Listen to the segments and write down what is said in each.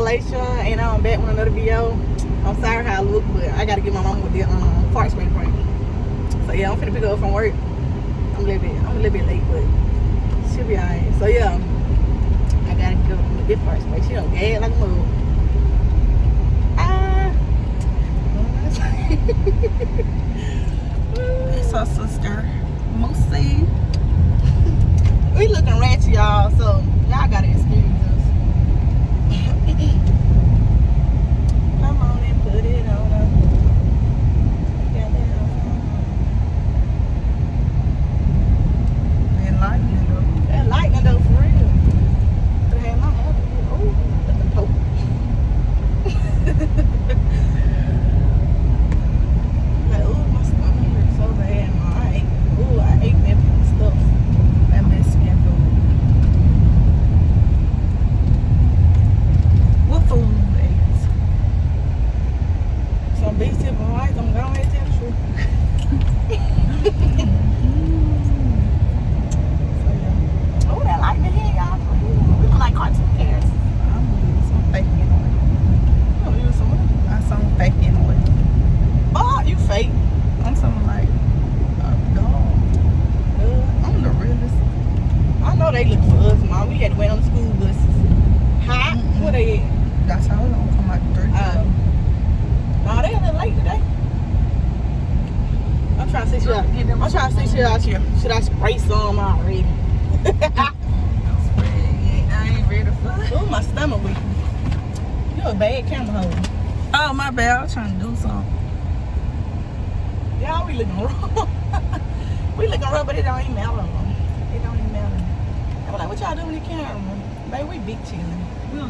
Malaysia and I'm back with another video. I'm sorry how I look, but I gotta get my mom with the um, fart spray. So yeah, I'm finna pick up from work. I'm a little bit, I'm a little bit late, but she'll be alright. So yeah, I gotta go with this fart spray. She don't gag like a move. Ah. It's her sister, Moosey. we looking ratchet, y'all gotta excuse us. Come on and put it on her. Got that on. And lightning though. That lightning though, for real. But hey, my mother, oh, look at the poke. like, ooh, my stomach hurts so bad. Ma. I ate, ooh, I ate that stuff, that Mexican food. What food is? Some big tip of rice, I'm going to tell the truth. So, yeah. Oh, that lightning here, y'all. Ooh, We look like cartoon characters. I'm gonna use some fake anyway. Oh, you some what? I some fake anyway. Oh, you fake. I'm something like a dog. Uh, I'm the realest. I know they look for us, mom. We had to wait on the school buses. Hot? Mm-mm. Where they at? That's how it's gonna come out three. Uh, Oh, they a little late today. I'm trying to see should I, Trying should I, should I spray some already? I ain't ready for Ooh, my stomach weak. You a bad camera holder. Oh my bad, I was trying to do something. Y'all, we looking rough. we looking rough, but it don't even matter. It don't even matter. I'm like, what y'all doing with the camera? Baby, we big chilling. We,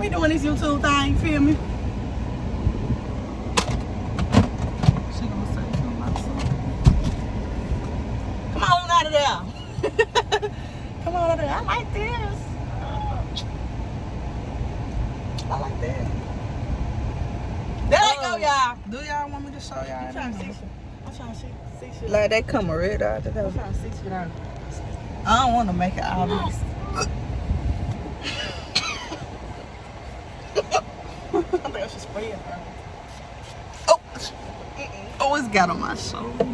we doing this YouTube thing, feel me? She gonna say something about something. Come on out of there. Come on out of there. I like this. I like that. There they go, Oh. y'all. Do y'all want me to show y'all? I'm trying to see shit. I'm trying to see, see shit. Like they come red out of I'm trying to see shit out. I don't want to make it obvious. I think I should spray it. Oh, oh, it's got on my shoulder.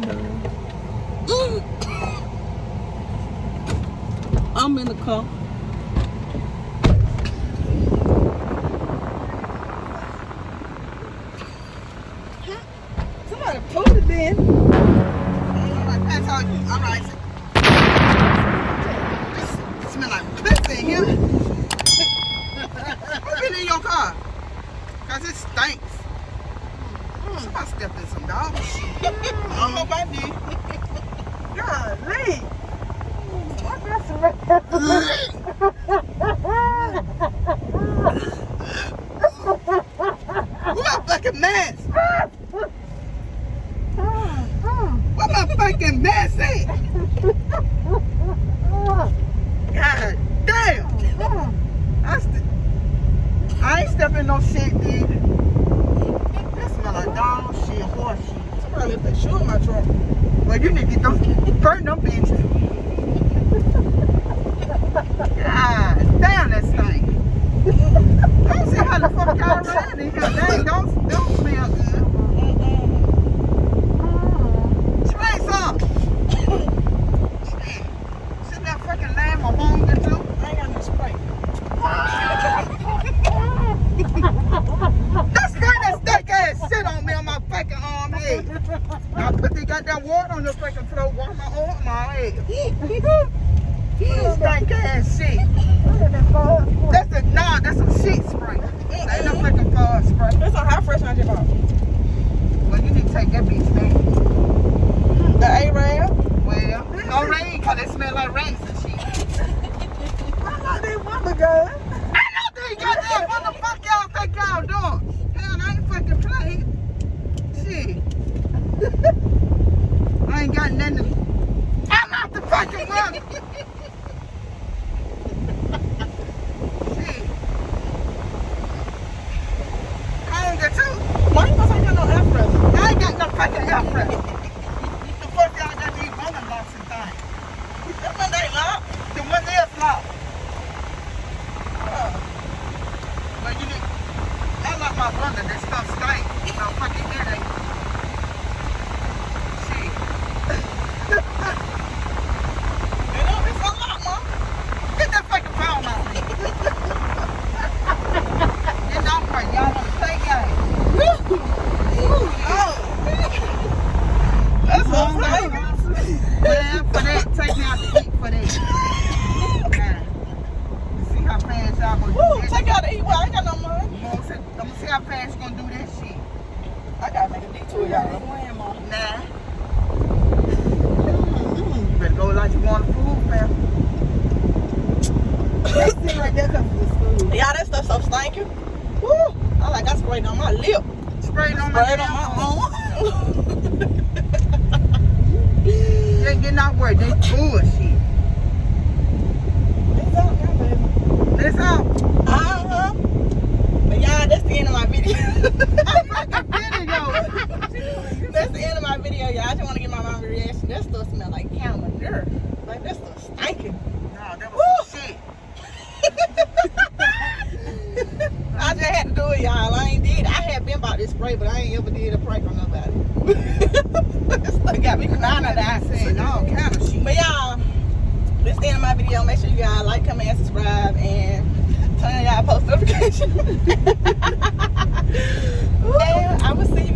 Mm. I'm in the car. Somebody pulled it in. That's how you. All right. This smell like piss in here. What's been in your car? Cause it stinks. Somebody stepped in some dog shit. I don't know about this. Golly. My fucking mask? Where my fucking at? God damn. I, ain't stepping no shit, dude. That smell like dog shit, horse shit. Somebody left that shoe in my truck. Well, you need to get them, burn them bitches. God damn, that stink. I don't see how the fuck y'all ran in here. They don't, don't smell good. Spray some. Shit. Sit that fucking lamb or hunger too. I ain't got no spray. That's spray that steak ass shit on me on my fucking arm head. I put the goddamn water on your fucking throat, wash my my. Stank ass shit. That's a nah, that's some shit spray. That Ain't no fucking fog spray. That's a hot fresh I just bought. Well, you need to take that bitch. The A-Rab. Well, no rain, cause it smell like rain and shit. I thought they want the gun. I know they got that. What the fuck y'all think y'all doing? Hell, I ain't fucking playing. Shit. I ain't got nothing to... I'm out the fucking running. Shit. Hunger too. Why you gonna say you got no air freshener? I ain't got no fucking air freshener. The fuck y'all got these running locks and things? That one ain't locked. The one is locked. My brother, that stuff stank. No fucking headache. Shit. You know, it's a lot, mom. Get that fucking phone out. Then don't worry, y'all want to play games. Oh. That's what I'm saying. Well, for that, take me out to eat for that. Now, See how fast y'all gonna Woo, do take that. out the eat. Well, I ain't got no money. I'm gonna see- I'm gonna see how fast you gonna do this shit. I gotta make a detour, y'all. Nah. Mm-hmm. You better go like you want to food, fam. That thing right there comes from the school. Y'all, that stuff so stinky. Woo! I like I sprayed on my lip. Spray on my Sprayed on my arm. own. You ain't getting out work. They bullshit. Let's out. Uh-huh. But y'all, that's the end of my video. That's the end of my video, y'all. I just want to get my mama reaction. That stuff smell like camera Like that stuff stinking. No, that was some shit. I just had to do it, y'all. I ain't did. I had been about this spray, but I ain't ever did a prank on nobody. this got me crying at that said all kind of shit. This is the end of my video. Make sure you guys like, comment, subscribe, and turn on y'all post notifications. and I will see you.